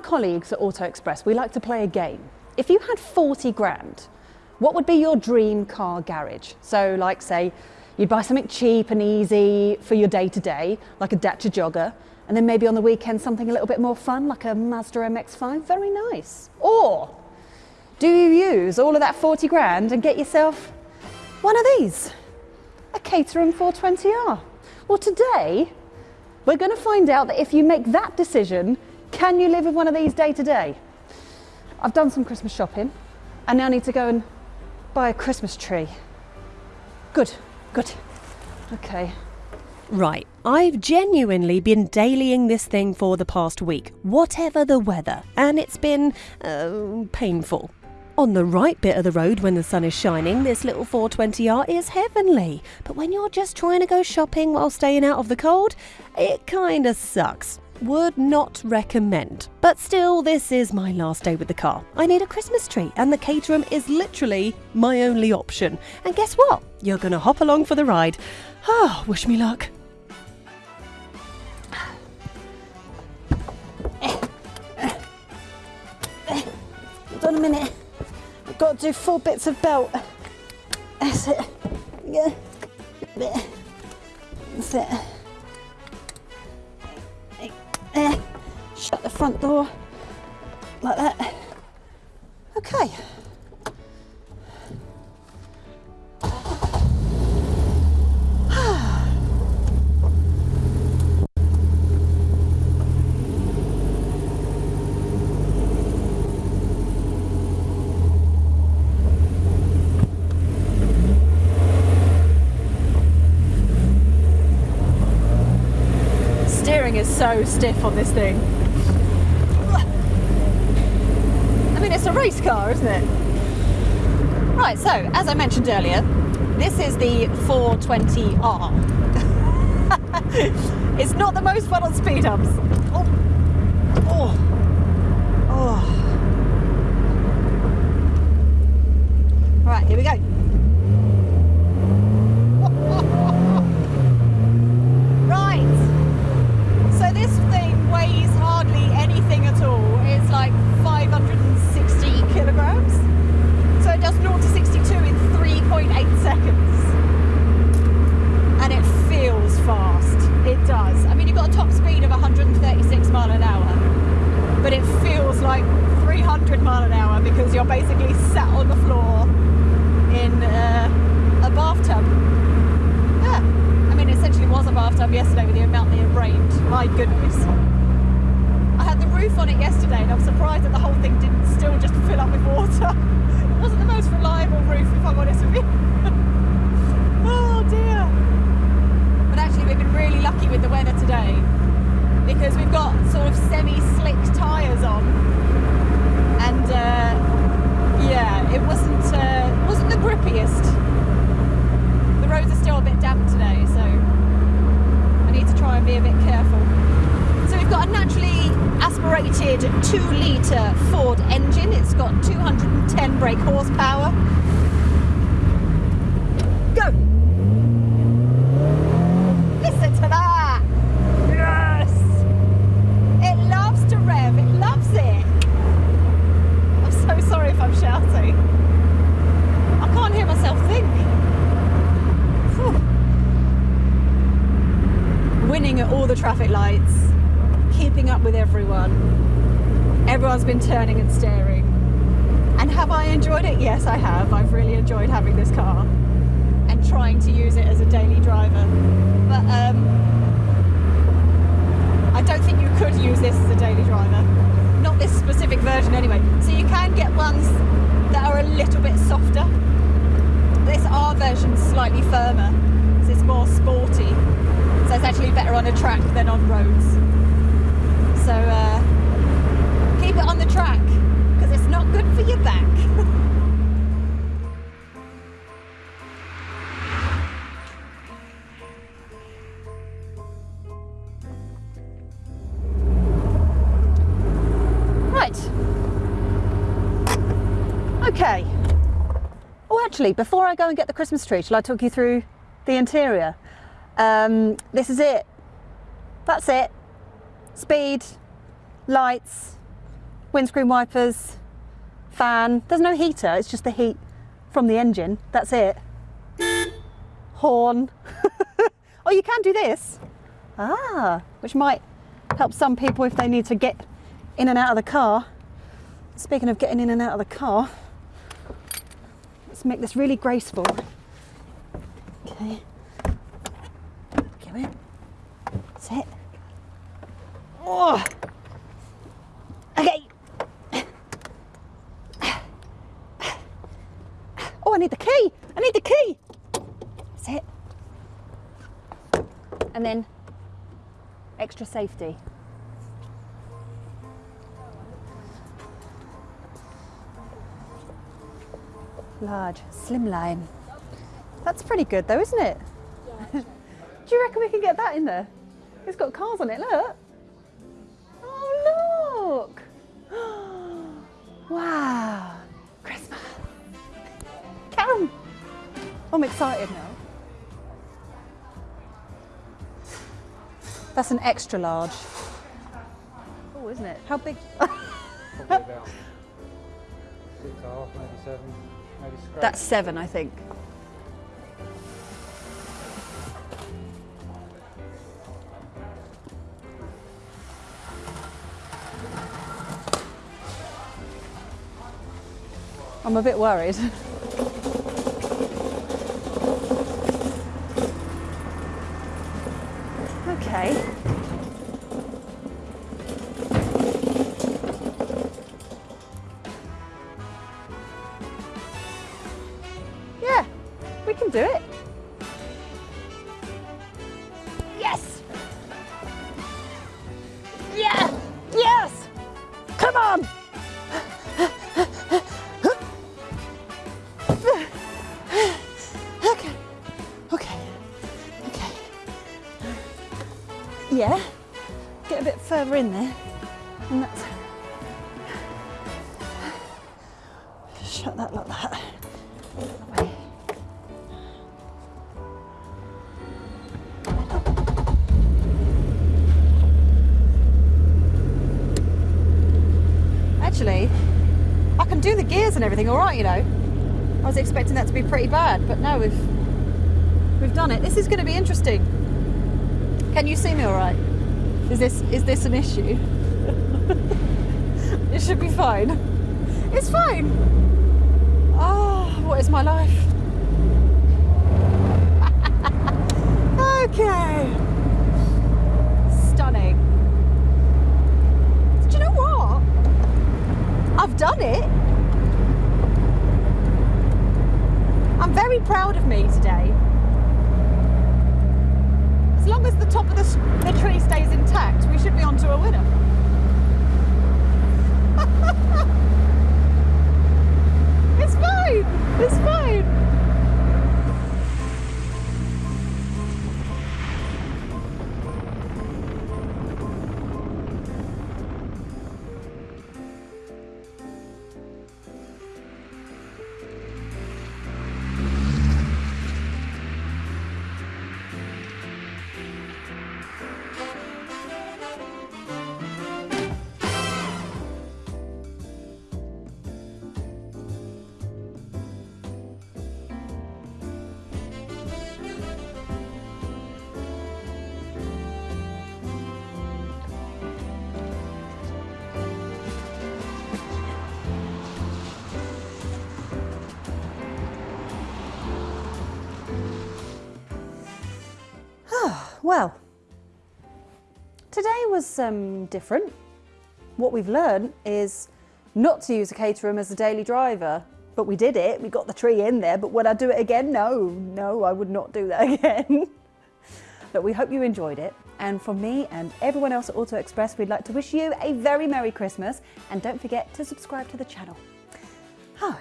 colleagues at Auto Express, we like to play a game. If you had 40 grand, what would be your dream car garage? So like say, you'd buy something cheap and easy for your day to day, like a Dacia Jogger, and then maybe on the weekend something a little bit more fun, like a Mazda MX-5, very nice. Or do you use all of that 40 grand and get yourself one of these, a Caterham 420R? Well today, we're going to find out that if you make that decision, can you live with one of these day to day? I've done some Christmas shopping and now need to go and buy a Christmas tree. Good, good. Okay. Right, I've genuinely been dailying this thing for the past week, whatever the weather, and it's been uh, painful. On the right bit of the road when the sun is shining, this little 420R is heavenly. But when you're just trying to go shopping while staying out of the cold, it kinda sucks. Would not recommend. But still, this is my last day with the car. I need a Christmas tree, and the Caterham is literally my only option. And guess what? You're gonna hop along for the ride. Ah, wish me luck. Hold on a minute. I've got to do four bits of belt. That's it. Yeah. That's it. Front door like that. Okay. Steering is so stiff on this thing. I mean, it's a race car, isn't it? Right, so as I mentioned earlier, this is the 420R. it's not the most fun on speed humps. Oh. Oh. Oh. Right, here we go. Right. So this thing weighs hardly anything at all. It's like 560 kilograms. So it does 0 to 62 in 3.8 seconds. And it feels fast. It does. I mean, you've got a top speed of 136 mile an hour, but it feels like 300 mile an hour because you're basically sat on the floor in uh, a bathtub. Yeah. I mean, it essentially was a bathtub yesterday with the amount that it rained. My goodness. I had the roof on it yesterday and I'm surprised that the whole thing didn't still just fill up with water. It wasn't the most reliable roof, if I'm honest with you. oh dear. But actually, we've been really lucky with the weather today because we've got sort of semi-slick tyres on. And uh, yeah, it wasn't, uh, wasn't the grippiest the roads are still a bit damp today, so I need to try and be a bit careful. So we've got a naturally 2 litre Ford engine. It's got 210 brake horsepower. Go! Listen to that! Yes! It loves to rev, it loves it. I'm so sorry if I'm shouting. I can't hear myself think. Phew. Winning at all the traffic lights, keeping up with everyone. Everyone's been turning and staring. And have I enjoyed it? Yes, I have. I've really enjoyed having this car and trying to use it as a daily driver. But um, I don't think you could use this as a daily driver. Not this specific version anyway. So you can get ones that are a little bit softer. This R version's slightly firmer, so it's more sporty. So it's actually better on a track than on roads. So uh, it on the track because it's not good for your back. right. Okay. Oh, actually, before I go and get the Christmas tree, shall I talk you through the interior? Um, this is it. That's it. Speed, lights, windscreen wipers, fan. There's no heater, it's just the heat from the engine. That's it. Horn. oh, you can do this. Ah, which might help some people if they need to get in and out of the car. Speaking of getting in and out of the car, let's make this really graceful. Okay. Come in. Sit. Oh. Okay. Oh, I need the key. I need the key. That's it. And then extra safety. Large, slimline. That's pretty good though, isn't it? Do you reckon we can get that in there? It's got cars on it, look. Oh, look. wow. I'm excited now. That's an extra large. Oh, isn't it? How big? Probably about six and a half, maybe seven, maybe scratch. That's seven, I think. I'm a bit worried. we can do it. Yes! Yeah! Yes! Come on! Okay, okay, okay. Yeah, get a bit further in there. And that's. Shut that like that. Gears and everything all right, you know. I was expecting that to be pretty bad, but no, we've we've done it. This is going to be interesting. Can you see me all right? Is this is this an issue? it should be fine. It's fine. Oh, what is my life? okay. Stunning. Do you know what? I've done it. I'm very proud of me today. As long as the top of the, the tree stays intact, we should be on to a winner. it's fine. It's fine. Well, today was um, different. What we've learned is not to use a Caterham as a daily driver, but we did it. We got the tree in there, but would I do it again? No, no, I would not do that again. but we hope you enjoyed it. And from me and everyone else at Auto Express, we'd like to wish you a very Merry Christmas and don't forget to subscribe to the channel. Oh,